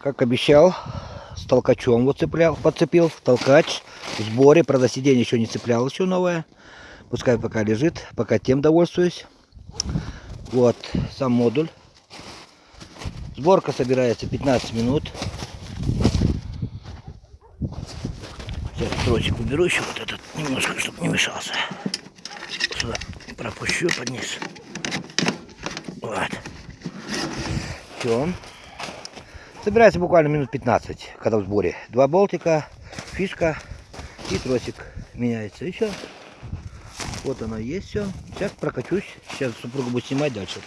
Как обещал, с толкачом вот цеплял, подцепил. Толкач в сборе. Правда, сиденье еще не цеплял, еще новое. Пускай пока лежит, пока тем довольствуюсь. Вот сам модуль. Сборка собирается 15 минут. Сейчас тросик уберу еще вот этот немножко, чтобы не мешался. Сюда пропущу под низ. Вот. Все. Собирается буквально минут 15, когда в сборе. Два болтика, фишка и тросик меняется. И все. Вот оно есть все. Сейчас прокачусь. Сейчас супруга будет снимать дальше.